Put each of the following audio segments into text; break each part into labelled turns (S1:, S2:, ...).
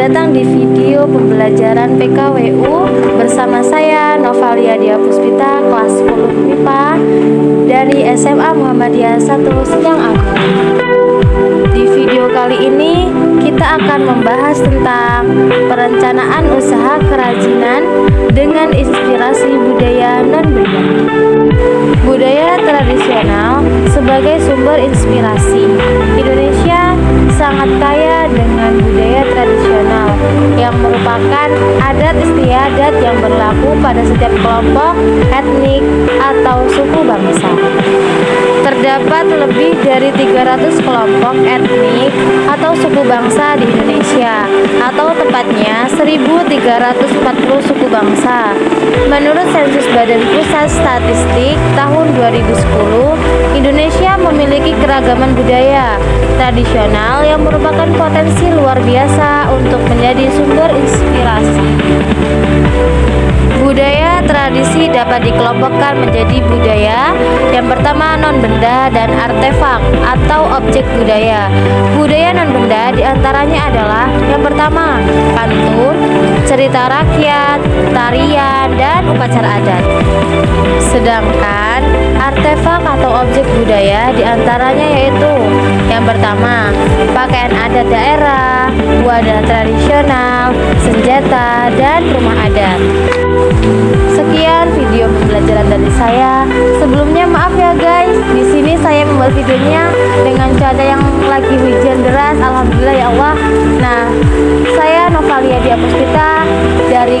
S1: datang di video pembelajaran PKWU bersama saya Novalia Dia Puspita kelas 10 MIPA dari SMA Muhammadiyah 1 Sidang Agung. Di video kali ini kita akan membahas tentang perencanaan usaha kerajinan dengan inspirasi budaya non-benda. Budaya tradisional sebagai sumber inspirasi. Indonesia adat istiadat yang berlaku pada setiap kelompok etnik atau suku bangsa. Terdapat lebih dari 300 kelompok etnik atau suku bangsa di Indonesia atau tepatnya 1340 suku bangsa. Menurut sensus Badan Pusat Statistik tahun 2010, Indonesia memiliki keragaman budaya tradisional yang merupakan potensi luar biasa untuk menjadi sumber inspirasi. Budaya tradisi dapat dikelompokkan menjadi budaya yang pertama non-benda dan artefak atau objek budaya. Budaya non-benda di antaranya adalah yang pertama pantun, cerita rakyat, tarian, dan upacara adat. Sedangkan artefak atau objek budaya di antaranya yaitu yang pertama pakaian adat daerah, wadah tradisional, senjata, dan rumah adat. Sekian video pembelajaran dari saya. Sebelumnya maaf ya guys, di sini saya membuat videonya dengan cuaca yang lagi hujan deras. Alhamdulillah ya Allah. Nah, saya Novalia Diapuspita dari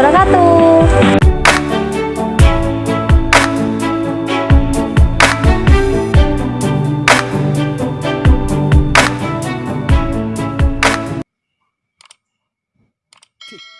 S1: wabarakatuh. Two.